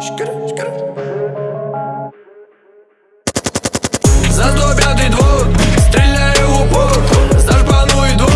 Shkada, shkada.